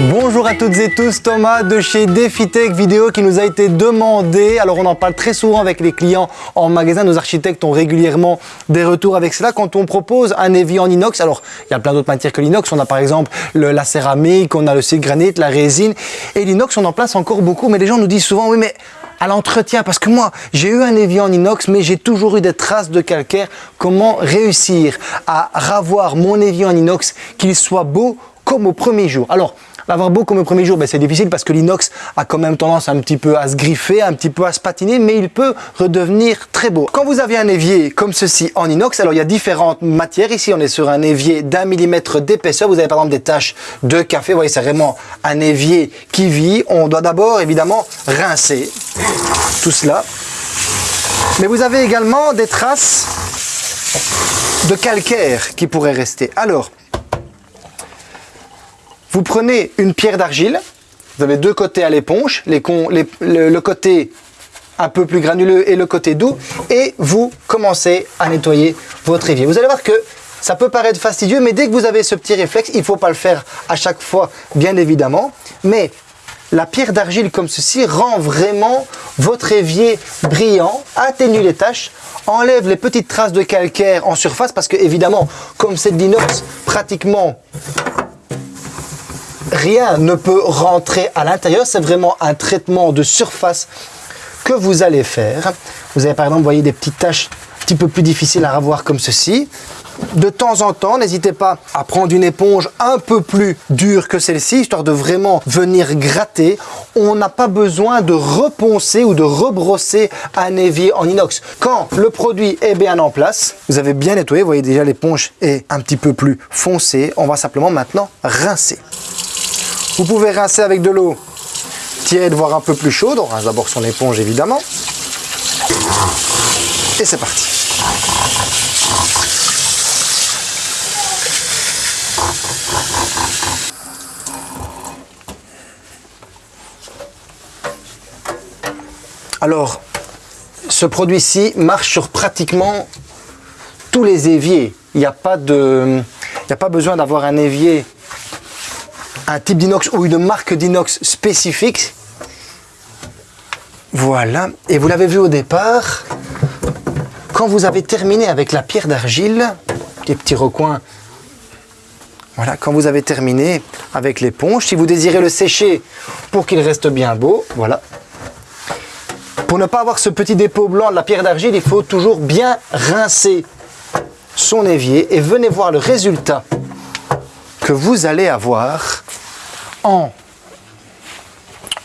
Bonjour à toutes et tous, Thomas de chez DefiTech Vidéo qui nous a été demandé. Alors on en parle très souvent avec les clients en magasin, nos architectes ont régulièrement des retours avec cela. Quand on propose un évier en inox, alors il y a plein d'autres matières que l'inox, on a par exemple le, la céramique, on a le granit, la résine et l'inox on en place encore beaucoup mais les gens nous disent souvent oui mais à l'entretien parce que moi j'ai eu un évier en inox mais j'ai toujours eu des traces de calcaire. Comment réussir à ravoir mon évier en inox qu'il soit beau comme au premier jour? Alors L'avoir beau comme au premier jour, ben, c'est difficile parce que l'inox a quand même tendance un petit peu à se griffer, un petit peu à se patiner, mais il peut redevenir très beau. Quand vous avez un évier comme ceci en inox, alors il y a différentes matières. Ici, on est sur un évier d'un millimètre d'épaisseur. Vous avez par exemple des taches de café. Vous voyez, c'est vraiment un évier qui vit. On doit d'abord, évidemment, rincer tout cela. Mais vous avez également des traces de calcaire qui pourraient rester. Alors, vous prenez une pierre d'argile, vous avez deux côtés à l'éponge, le, côté un peu plus granuleux et le côté doux, et vous commencez à nettoyer votre évier. Vous allez voir que ça peut paraître fastidieux, mais dès que vous avez ce petit réflexe, il ne faut pas le faire à chaque fois, bien évidemment, mais la pierre d'argile comme ceci rend vraiment votre évier brillant, atténue les taches, enlève les petites traces de calcaire en surface, parce que évidemment, comme c'est de l'inox, pratiquement rien ne peut rentrer à l'intérieur. C'est vraiment un traitement de surface que vous allez faire. Vous avez par exemple, voyez, des petites taches un petit peu plus difficiles à revoir comme ceci. De temps en temps, n'hésitez pas à prendre une éponge un peu plus dure que celle-ci, histoire de vraiment venir gratter. On n'a pas besoin de reponcer ou de rebrosser un évier en inox. Quand le produit est bien en place, vous avez bien nettoyé, vous voyez déjà l'éponge est un petit peu plus foncée. On va simplement maintenant rincer. Vous pouvez rincer avec de l'eau tiède, voire un peu plus chaude. On rince d'abord son éponge, évidemment. Et c'est parti. Alors, ce produit-ci marche sur pratiquement tous les éviers. Il n'y a, pas a pas besoin d'avoir un évier un type d'inox ou une marque d'inox spécifique. Voilà, et vous l'avez vu au départ, quand vous avez terminé avec la pierre d'argile, les petits recoins, voilà, quand vous avez terminé avec l'éponge, si vous désirez le sécher pour qu'il reste bien beau, voilà. Pour ne pas avoir ce petit dépôt blanc de la pierre d'argile, il faut toujours bien rincer son évier et venez voir le résultat que vous allez avoir en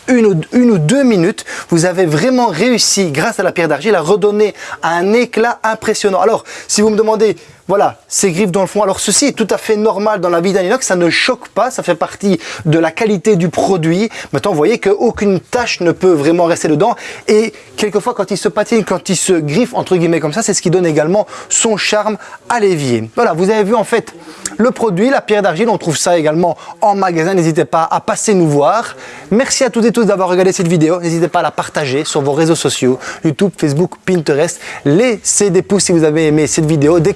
une ou, deux minutes, vous avez vraiment réussi, grâce à la pierre d'argile, à redonner un éclat impressionnant. Alors, si vous me demandez, voilà, ces griffes dans le fond. Alors ceci est tout à fait normal dans la vie d'un inox, ça ne choque pas, ça fait partie de la qualité du produit. Maintenant, vous voyez qu'aucune tache ne peut vraiment rester dedans. Et quelquefois, quand il se patine, quand il se griffe, entre guillemets comme ça, c'est ce qui donne également son charme à l'évier. Voilà, vous avez vu en fait le produit, la pierre d'argile, on trouve ça également en magasin. N'hésitez pas à passer nous voir. Merci à toutes et tous d'avoir regardé cette vidéo. N'hésitez pas à la partager sur vos réseaux sociaux, YouTube, Facebook, Pinterest. Laissez des pouces si vous avez aimé cette vidéo, des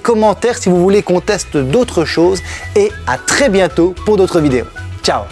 si vous voulez qu'on teste d'autres choses et à très bientôt pour d'autres vidéos. Ciao